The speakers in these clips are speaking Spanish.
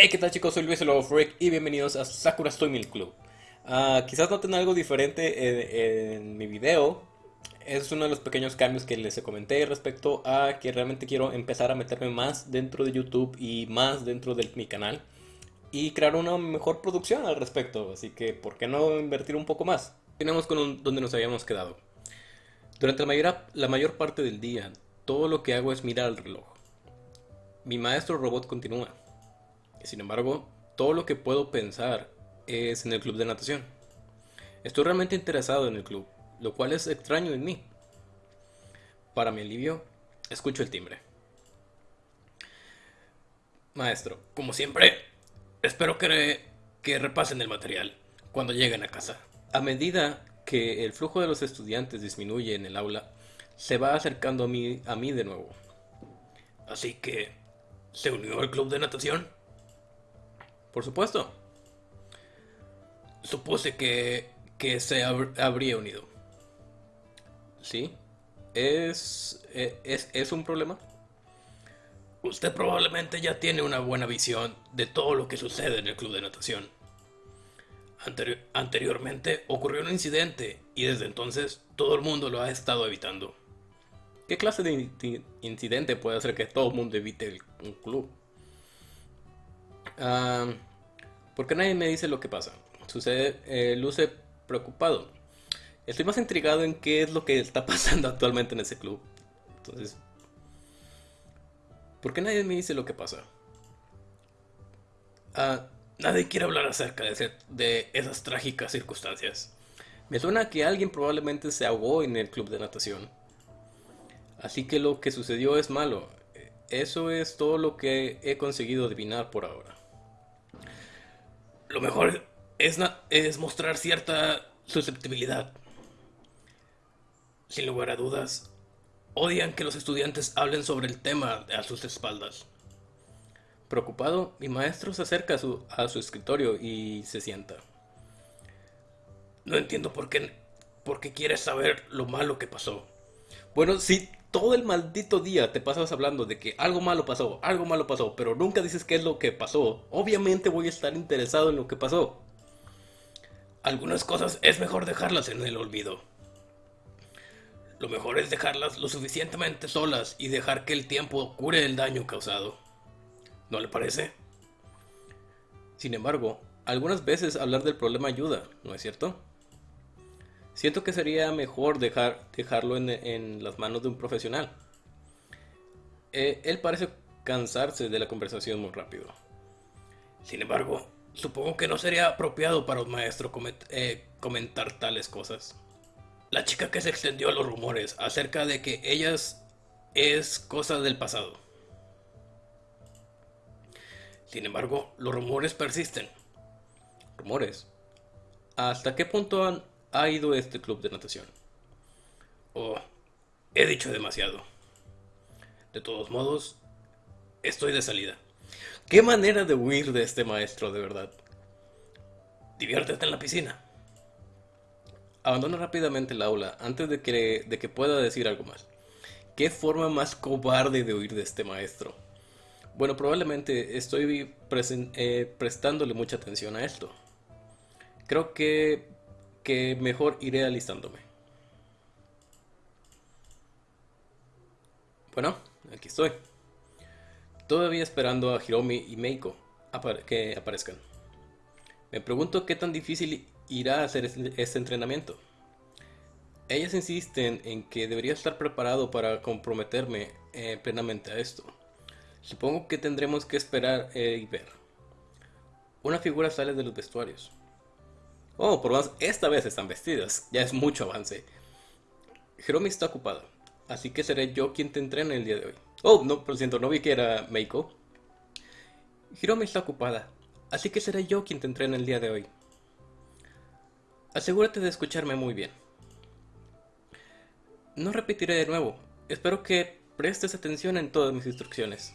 Hey, ¿qué tal chicos? Soy Luis Lobo Freak y bienvenidos a Sakura Milk Club. Ah, quizás noten algo diferente en, mi video. Es uno de los pequeños cambios que les comenté respecto a que realmente quiero empezar a meterme más dentro de YouTube y más dentro de mi canal. Y crear una mejor producción al respecto. Así que, ¿por qué no invertir un poco más? Tenemos con donde nos habíamos quedado. Durante la mayor, la mayor parte del día, todo lo que hago es mirar el reloj. Mi maestro robot continúa. Sin embargo, todo lo que puedo pensar es en el club de natación. Estoy realmente interesado en el club, lo cual es extraño en mí. Para mi alivio, escucho el timbre. Maestro, como siempre, espero que, que repasen el material cuando lleguen a casa. A medida que el flujo de los estudiantes disminuye en el aula, se va acercando a mí, a mí de nuevo. Así que, ¿se unió al club de natación? Por supuesto. Supuse que, que se hab- habría unido. ¿Sí? ¿Es, e- es, ¿Es un problema? Usted probablemente ya tiene una buena visión de todo lo que sucede en el club de natación. Anteri- anteriormente ocurrió un incidente y desde entonces todo el mundo lo ha estado evitando. ¿Qué clase de in- incidente puede hacer que todo el mundo evite el- un club? Ah, ¿Por qué nadie me dice lo que pasa? Sucede, eh, luce preocupado. Estoy más intrigado en qué es lo que está pasando actualmente en ese club. Entonces, ¿por qué nadie me dice lo que pasa? Ah, nadie quiere hablar acerca de, de esas trágicas circunstancias. Me suena que alguien probablemente se ahogó en el club de natación. Así que lo que sucedió es malo. Eso es todo lo que he conseguido adivinar por ahora. Lo mejor es, es mostrar cierta susceptibilidad. Sin lugar a dudas, odian que los estudiantes hablen sobre el tema a sus espaldas. Preocupado, mi maestro se acerca a su, a su escritorio y se sienta. No entiendo por qué, por qué quieres saber lo malo que pasó. Bueno, si todo el maldito día te pasas hablando de que algo malo pasó, algo malo pasó, pero nunca dices qué es lo que pasó, obviamente voy a estar interesado en lo que pasó. Algunas cosas es mejor dejarlas en el olvido. Lo mejor es dejarlas lo suficientemente solas y dejar que el tiempo cure el daño causado. ¿No le parece? Sin embargo, algunas veces hablar del problema ayuda, ¿no es cierto? Siento que sería mejor dejar, dejarlo en, en las manos de un profesional. Eh, él parece cansarse de la conversación muy rápido. Sin embargo, supongo que no sería apropiado para un maestro eh, comentar tales cosas. La chica que se extendió los rumores acerca de que ellas es cosa del pasado. Sin embargo, los rumores persisten. ¿Rumores? ¿Hasta qué punto han- ha ido este club de natación? Oh, he dicho demasiado. De todos modos, estoy de salida. ¿Qué manera de huir de este maestro, de verdad? Diviértete en la piscina. Abandona rápidamente el aula antes de que, de que pueda decir algo más. ¿Qué forma más cobarde de huir de este maestro? Bueno, probablemente estoy eh, prestándole mucha atención a esto. Creo que, que mejor iré alistándome. Bueno, aquí estoy. Todavía esperando a Hiromi y Meiko que aparezcan. Me pregunto qué tan difícil irá a este este entrenamiento. Ellas insisten en que debería estar preparado para comprometerme eh, plenamente a esto. Supongo que tendremos que esperar eh, y ver. Una figura sale de los vestuarios. Oh, por lo menos esta vez están vestidas. Ya es mucho avance. Hiromi está ocupada, así que seré yo quien te entrene el día de hoy. Oh, no, por siento, no vi que era Meiko. Hiromi está ocupada, así que seré yo quien te entrene el día de hoy. Asegúrate de escucharme muy bien. No repetiré de nuevo. Espero que prestes atención en todas mis instrucciones.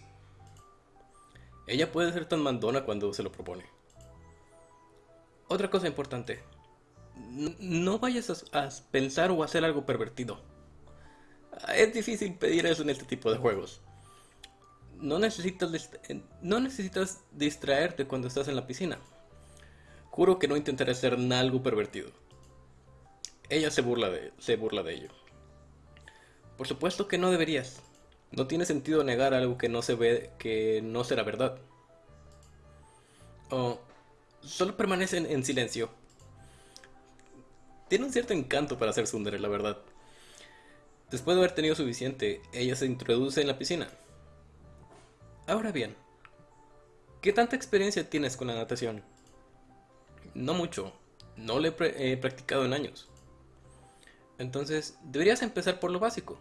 Ella puede ser tan mandona cuando se lo propone. Otra cosa importante. No vayas a, pensar o hacer algo pervertido. Es difícil pedir eso en este tipo de juegos. no necesitas, no necesitas distraerte cuando estás en la piscina. Juro que no intentaré hacer algo pervertido. Ella se burla de, se burla de ello. Por supuesto que no deberías. No tiene sentido negar algo que no se ve que no será verdad. O solo permanecen en silencio. Tiene un cierto encanto para ser Sundere, la verdad. Después de haber tenido suficiente, ella se introduce en la piscina. Ahora bien, ¿qué tanta experiencia tienes con la natación? No mucho, no le he practicado en años. Entonces, deberías empezar por lo básico.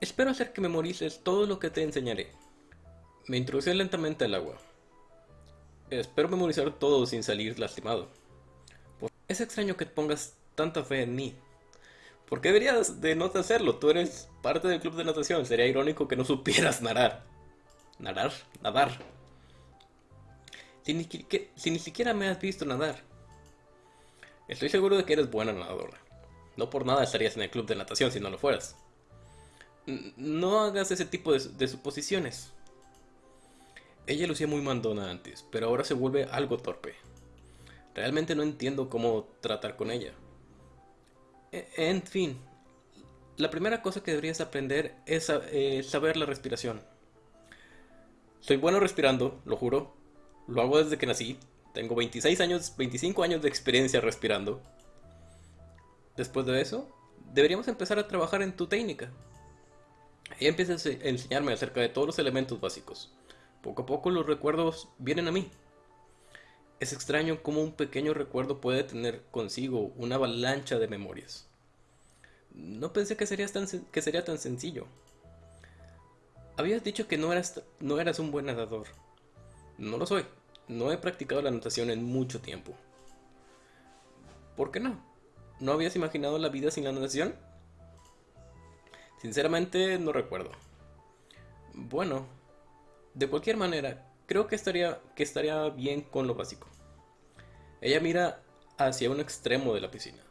Espero hacer que memorices todo lo que te enseñaré. Me introduce lentamente al agua. Espero memorizar todo sin salir lastimado. Es extraño que pongas tanta fe en mí. ¿Por qué deberías de no hacerlo? Tú eres parte del club de natación. Sería irónico que no supieras nadar. ¿Nadar? Nadar. Si ni, ni siquiera me has visto nadar. Estoy seguro de que eres buena nadadora. No por nada estarías en el club de natación si no lo fueras. No hagas ese tipo de, suposiciones. Ella lucía muy mandona antes, pero ahora se vuelve algo torpe. Realmente no entiendo cómo tratar con ella. E, en fin, la primera cosa que deberías aprender es eh, saber la respiración. Soy bueno respirando, lo juro. Lo hago desde que nací. Tengo 26 años, 25 años de experiencia respirando. Después de eso, deberíamos empezar a trabajar en tu técnica. Ella empieza a enseñarme acerca de todos los elementos básicos. Poco a poco los recuerdos vienen a mí. Es extraño cómo un pequeño recuerdo puede tener consigo una avalancha de memorias. No pensé que sería tan, que sería tan sencillo. Habías dicho que no eras, no eras un buen nadador. No lo soy. No he practicado la natación en mucho tiempo. ¿Por qué no? ¿No habías imaginado la vida sin la natación? Sinceramente no recuerdo. Bueno, de cualquier manera, creo que estaría, que estaría bien con lo básico. Ella mira hacia un extremo de la piscina.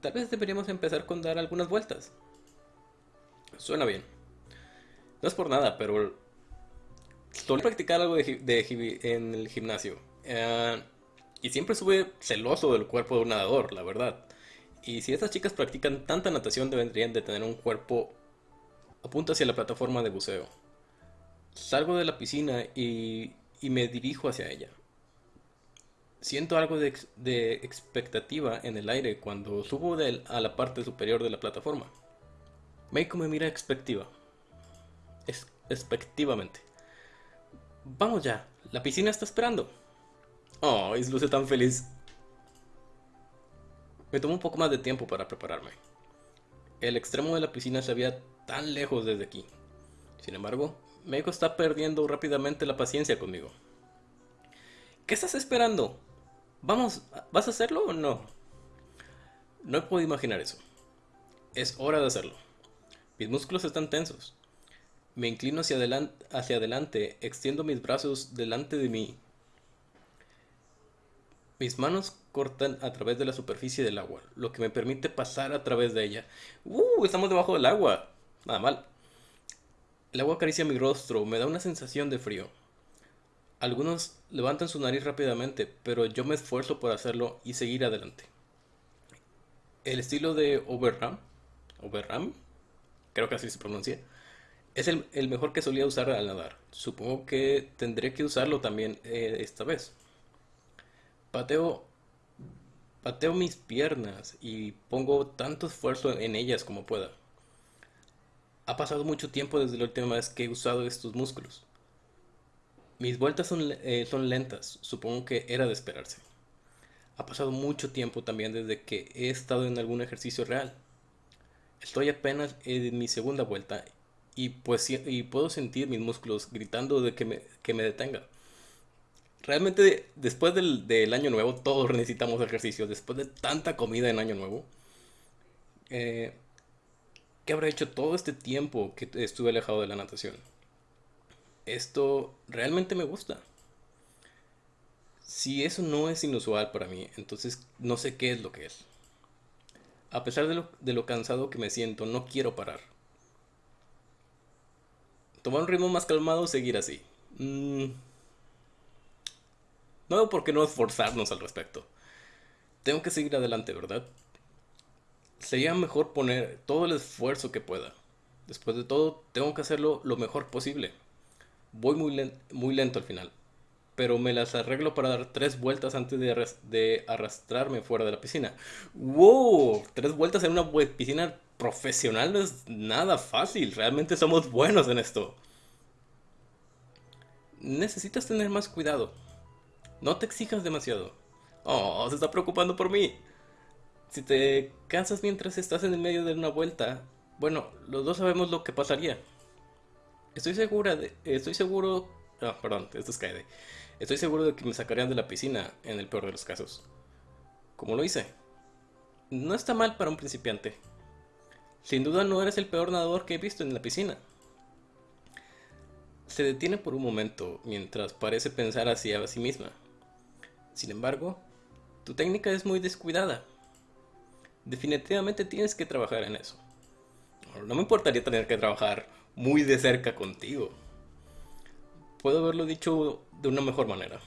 Tal vez deberíamos empezar con dar algunas vueltas. Suena bien. No es por nada, pero solía practicar algo de, en el gimnasio. Eh, y siempre sube celoso del cuerpo de un nadador, la verdad. Y si estas chicas practican tanta natación, deberían de tener un cuerpo apunta hacia la plataforma de buceo. Salgo de la piscina y, me dirijo hacia ella. Siento algo de, expectativa en el aire cuando subo a la parte superior de la plataforma. Meiko me mira expectiva. Expectivamente. Vamos ya, la piscina está esperando. Oh, es luce tan feliz. Me tomó un poco más de tiempo para prepararme. El extremo de la piscina se veía tan lejos desde aquí. Sin embargo, Meiko está perdiendo rápidamente la paciencia conmigo. ¿Qué estás esperando? Vamos, ¿vas a hacerlo o no? No puedo imaginar eso. Es hora de hacerlo. Mis músculos están tensos. Me inclino hacia hacia adelante, extiendo mis brazos delante de mí mis manos cortan a través de la superficie del agua, lo que me permite pasar a través de ella. ¡Uh! Estamos debajo del agua. Nada mal. El agua acaricia mi rostro, me da una sensación de frío. Algunos levantan su nariz rápidamente, pero yo me esfuerzo por hacerlo y seguir adelante. El estilo de Overram, Overram, creo que así se pronuncia, es el, mejor que solía usar al nadar. Supongo que tendré que usarlo también eh, esta vez. Pateo, pateo mis piernas y pongo tanto esfuerzo en ellas como pueda. Ha pasado mucho tiempo desde la última vez que he usado estos músculos. Mis vueltas son, eh, son lentas, supongo que era de esperarse. Ha pasado mucho tiempo también desde que he estado en algún ejercicio real. Estoy apenas en mi segunda vuelta y, pues, y puedo sentir mis músculos gritando de que me, que me detenga realmente después del, año nuevo todos necesitamos ejercicio. Después de tanta comida en año nuevo. Eh, ¿Qué habrá hecho todo este tiempo que estuve alejado de la natación? Esto realmente me gusta. Si eso no es inusual para mí, entonces no sé qué es lo que es. A pesar de lo, cansado que me siento, no quiero parar. tomar un ritmo más calmado seguir así. Mm, no veo por qué no esforzarnos al respecto. Tengo que seguir adelante, ¿verdad? Sería mejor poner todo el esfuerzo que pueda. Después de todo, tengo que hacerlo lo mejor posible. Voy muy, lento al final, pero me las arreglo para dar tres vueltas antes de, de arrastrarme fuera de la piscina. ¡Wow! Tres vueltas en una piscina profesional no es nada fácil. Realmente somos buenos en esto. Necesitas tener más cuidado. No te exijas demasiado. Oh, se está preocupando por mí. Si te cansas mientras estás en el medio de una vuelta, bueno, los dos sabemos lo que pasaría. Estoy segura de... Estoy seguro... Perdón, esto es cae. Estoy seguro de que me sacarían de la piscina en el peor de los casos. Como lo hice. No está mal para un principiante. Sin duda no eres el peor nadador que he visto en la piscina. Se detiene por un momento mientras parece pensar hacia sí misma. Sin embargo, tu técnica es muy descuidada. Definitivamente tienes que trabajar en eso. No me importaría tener que trabajar muy de cerca contigo. Puedo haberlo dicho de una mejor manera.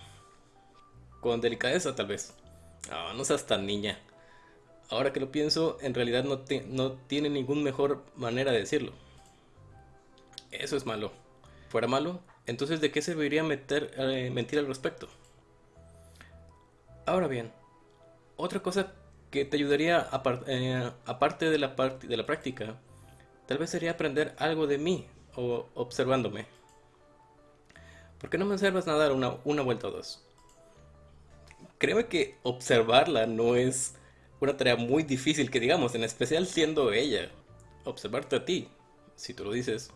Con delicadeza tal vez. Ah, no seas tan niña. Ahora que lo pienso, en realidad no, no tiene ninguna mejor manera de decirlo. Eso es malo. ¿Fuera malo? Entonces, ¿de qué serviría meter, eh, mentir al respecto? Ahora bien, otra cosa que te ayudaría eh, aparte de la, de la práctica, tal vez sería aprender algo de mí o observándome. ¿Por qué no me observas nadar una, una vuelta o dos? Créeme que observarla no es una tarea muy difícil que digamos, en especial siendo ella. Observarte a ti, si tú lo dices.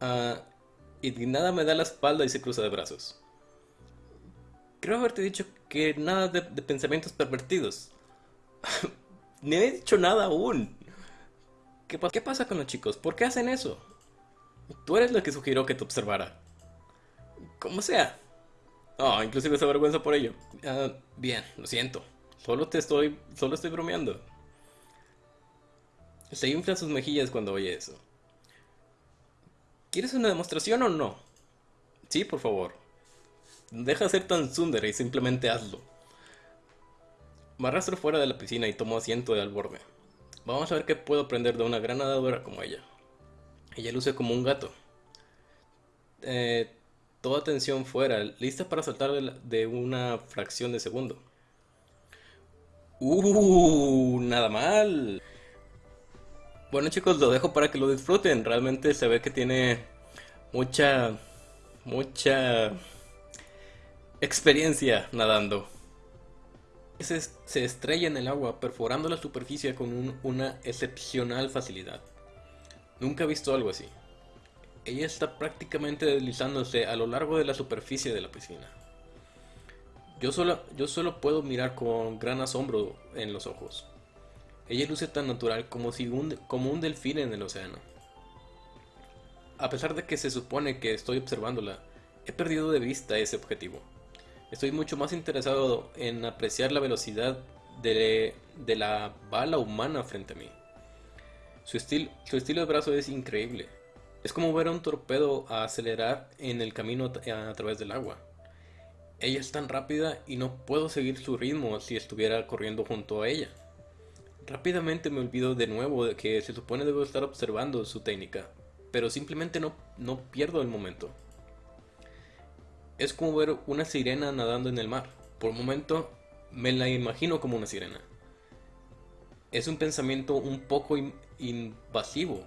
Uh, y nada me da la espalda y se cruza de brazos. Creo haberte dicho que nada de, pensamientos pervertidos. Ni he dicho nada aún. ¿Qué, ¿Qué, pasa con los chicos? ¿Por qué hacen eso? Tú eres la que sugirió que te observara. Como sea. Oh, inclusive se avergüenza por ello. Ah, bien, lo siento. Solo te estoy. Solo estoy bromeando. Se infla sus mejillas cuando oye eso. ¿Quieres una demostración o no? Sí, por favor. Deja de ser tan tsundere y simplemente hazlo. Me arrastro fuera de la piscina y tomo asiento al borde. Vamos a ver qué puedo aprender de una gran nadadora como ella. Ella luce como un gato. Eh, toda tensión fuera, lista para saltar de una fracción de segundo. Uh, nada mal. Bueno chicos, lo dejo para que lo disfruten. Realmente se ve que tiene mucha, mucha experiencia nadando. Se, estrella en el agua, perforando la superficie con una excepcional facilidad. Nunca he visto algo así. Ella está prácticamente deslizándose a lo largo de la superficie de la piscina. Yo solo, yo solo puedo mirar con gran asombro en los ojos. Ella luce tan natural como, si un, como un delfín en el océano. A pesar de que se supone que estoy observándola, he perdido de vista ese objetivo. Estoy mucho más interesado en apreciar la velocidad de, de la bala humana frente a mí. Su, su estilo de brazo es increíble. Es como ver a un torpedo acelerar en el camino a través del agua. Ella es tan rápida y no puedo seguir su ritmo si estuviera corriendo junto a ella. Rápidamente me olvido de nuevo de que se supone debo estar observando su técnica, pero simplemente no, no pierdo el momento. Es como ver una sirena nadando en el mar. Por un momento me la imagino como una sirena. Es un pensamiento un poco invasivo.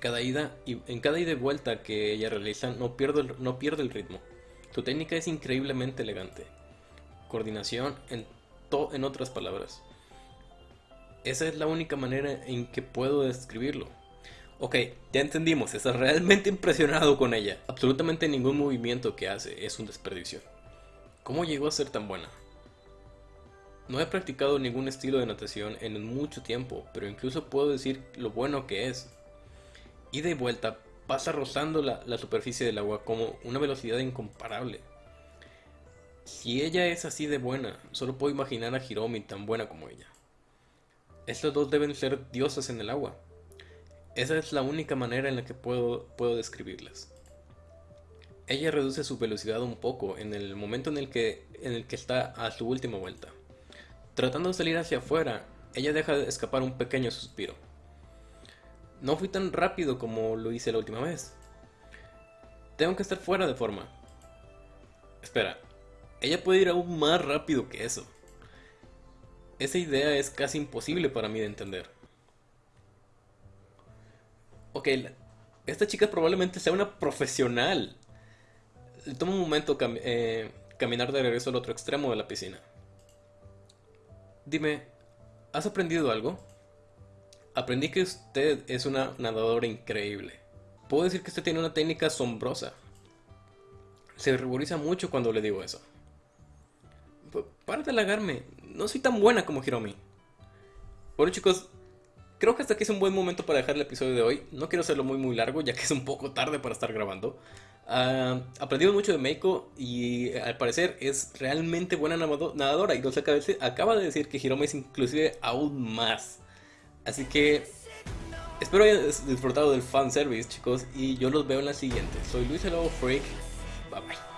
Cada ida y en cada ida y vuelta que ella realiza no pierdo el, no pierdo el ritmo. Su técnica es increíblemente elegante. Coordinación en, en otras palabras. Esa es la única manera en que puedo describirlo. Ok, ya entendimos, estás realmente impresionado con ella. Absolutamente ningún movimiento que hace es un desperdicio. ¿Cómo llegó a ser tan buena? No he practicado ningún estilo de natación en mucho tiempo, pero incluso puedo decir lo bueno que es. Ida y vuelta pasa rozando la, superficie del agua como una velocidad incomparable. Si ella es así de buena, solo puedo imaginar a Hiromi tan buena como ella. Estos dos deben ser dioses en el agua. Esa es la única manera en la que puedo, puedo describirlas. Ella reduce su velocidad un poco en el momento en el, que, en el que está a su última vuelta. Tratando de salir hacia afuera, ella deja de escapar un pequeño suspiro. No fui tan rápido como lo hice la última vez. Tengo que estar fuera de forma. Espera, ella puede ir aún más rápido que eso. Esa idea es casi imposible para mí de entender. Ok, esta chica probablemente sea una profesional toma un momento eh, caminar de regreso al otro extremo de la piscina. Dime, ¿has aprendido algo? Aprendí que usted es una nadadora increíble. Puedo decir que usted tiene una técnica asombrosa. Se ruboriza mucho cuando le digo eso. para de halagarme, no soy tan buena como Hiromi. Bueno chicos, creo que hasta aquí es un buen momento para dejar el episodio de hoy. No quiero hacerlo muy muy largo ya que es un poco tarde para estar grabando. Uh, aprendimos mucho de Meiko y al parecer es realmente buena nadadora y nos acaba de decir que Hiromi es inclusive aún más. Así que espero hayan disfrutado del fanservice chicos y yo los veo en la siguiente. Soy Luis Hello Freak. Bye bye.